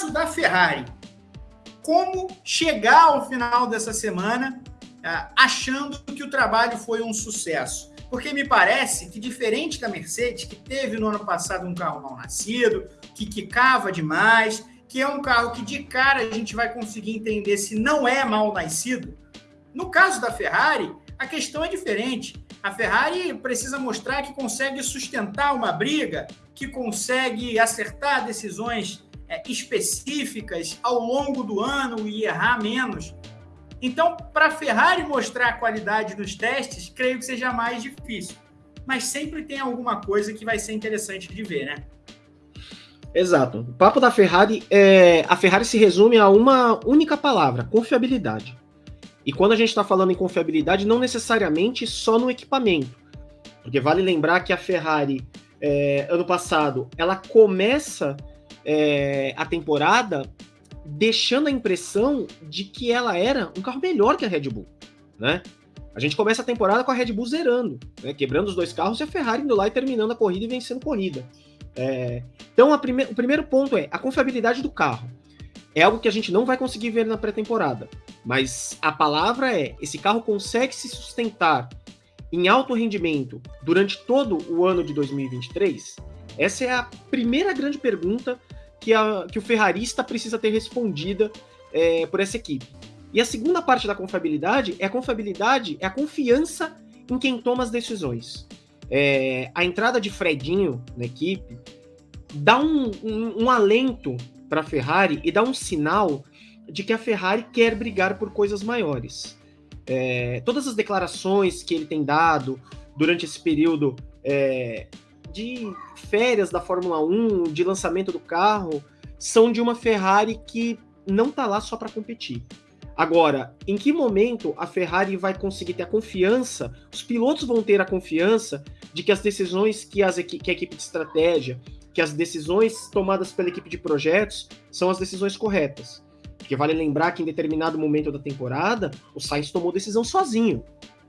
caso da Ferrari, como chegar ao final dessa semana uh, achando que o trabalho foi um sucesso? Porque me parece que, diferente da Mercedes, que teve no ano passado um carro mal nascido, que quicava demais, que é um carro que de cara a gente vai conseguir entender se não é mal nascido. No caso da Ferrari, a questão é diferente. A Ferrari precisa mostrar que consegue sustentar uma briga, que consegue acertar decisões é, específicas ao longo do ano e errar menos. Então, para a Ferrari mostrar a qualidade nos testes, creio que seja mais difícil. Mas sempre tem alguma coisa que vai ser interessante de ver, né? Exato. O papo da Ferrari é. A Ferrari se resume a uma única palavra: confiabilidade. E quando a gente está falando em confiabilidade, não necessariamente só no equipamento. Porque vale lembrar que a Ferrari, é, ano passado, ela começa é, a temporada deixando a impressão de que ela era um carro melhor que a Red Bull, né? A gente começa a temporada com a Red Bull zerando, né? quebrando os dois carros e a Ferrari indo lá e terminando a corrida e vencendo corrida. É, então, prime o primeiro ponto é a confiabilidade do carro. É algo que a gente não vai conseguir ver na pré-temporada, mas a palavra é: esse carro consegue se sustentar em alto rendimento durante todo o ano de 2023? Essa é a primeira grande pergunta que, a, que o ferrarista precisa ter respondida é, por essa equipe. E a segunda parte da confiabilidade é a confiabilidade, é a confiança em quem toma as decisões. É, a entrada de Fredinho na equipe dá um, um, um alento para a Ferrari e dá um sinal de que a Ferrari quer brigar por coisas maiores. É, todas as declarações que ele tem dado durante esse período é, de férias da Fórmula 1, de lançamento do carro, são de uma Ferrari que não está lá só para competir. Agora, em que momento a Ferrari vai conseguir ter a confiança, os pilotos vão ter a confiança de que as decisões que, as, que a equipe de estratégia, que as decisões tomadas pela equipe de projetos são as decisões corretas. Porque vale lembrar que em determinado momento da temporada, o Sainz tomou decisão sozinho,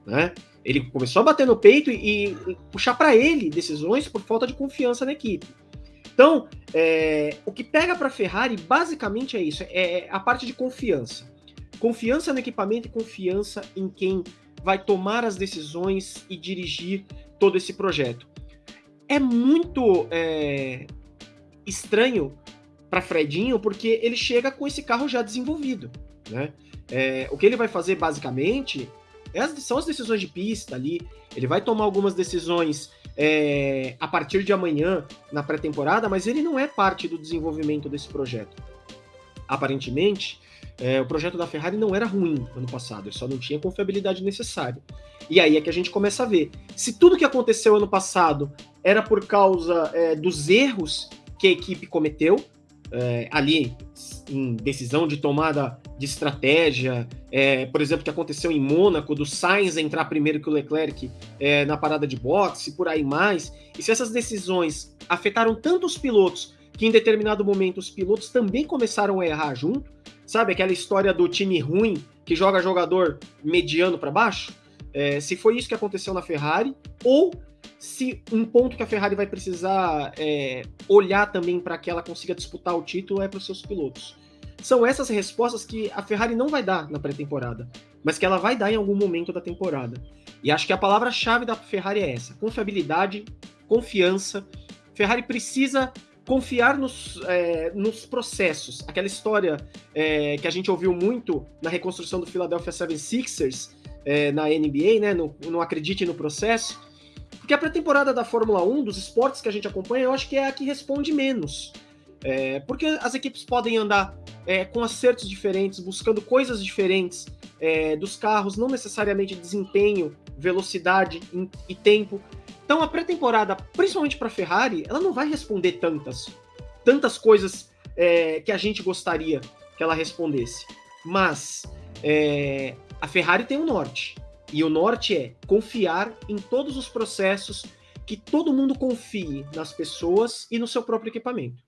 né? Ele começou a bater no peito e, e puxar para ele decisões por falta de confiança na equipe. Então, é, o que pega para a Ferrari basicamente é isso: é a parte de confiança. Confiança no equipamento e confiança em quem vai tomar as decisões e dirigir todo esse projeto. É muito é, estranho para Fredinho, porque ele chega com esse carro já desenvolvido. Né? É, o que ele vai fazer basicamente é são as decisões de pista ali. Ele vai tomar algumas decisões é, a partir de amanhã na pré-temporada, mas ele não é parte do desenvolvimento desse projeto. Aparentemente, é, o projeto da Ferrari não era ruim ano passado, ele só não tinha a confiabilidade necessária. E aí é que a gente começa a ver. Se tudo que aconteceu ano passado era por causa é, dos erros que a equipe cometeu, é, ali em decisão de tomada de estratégia, é, por exemplo, que aconteceu em Mônaco, do Sainz entrar primeiro que o Leclerc é, na parada de boxe, por aí mais, e se essas decisões afetaram tanto os pilotos que em determinado momento os pilotos também começaram a errar junto, sabe aquela história do time ruim que joga jogador mediano para baixo? É, se foi isso que aconteceu na Ferrari, ou se um ponto que a Ferrari vai precisar é, olhar também para que ela consiga disputar o título é para os seus pilotos. São essas respostas que a Ferrari não vai dar na pré-temporada, mas que ela vai dar em algum momento da temporada. E acho que a palavra-chave da Ferrari é essa: confiabilidade, confiança. Ferrari precisa confiar nos, é, nos processos. Aquela história é, que a gente ouviu muito na reconstrução do Philadelphia 76ers é, na NBA, né? No, não acredite no processo. Porque a pré-temporada da Fórmula 1, dos esportes que a gente acompanha, eu acho que é a que responde menos. É, porque as equipes podem andar é, com acertos diferentes, buscando coisas diferentes é, dos carros, não necessariamente desempenho, velocidade e tempo. Então a pré-temporada, principalmente para a Ferrari, ela não vai responder tantas, tantas coisas é, que a gente gostaria que ela respondesse. Mas é, a Ferrari tem um norte. E o norte é confiar em todos os processos, que todo mundo confie nas pessoas e no seu próprio equipamento.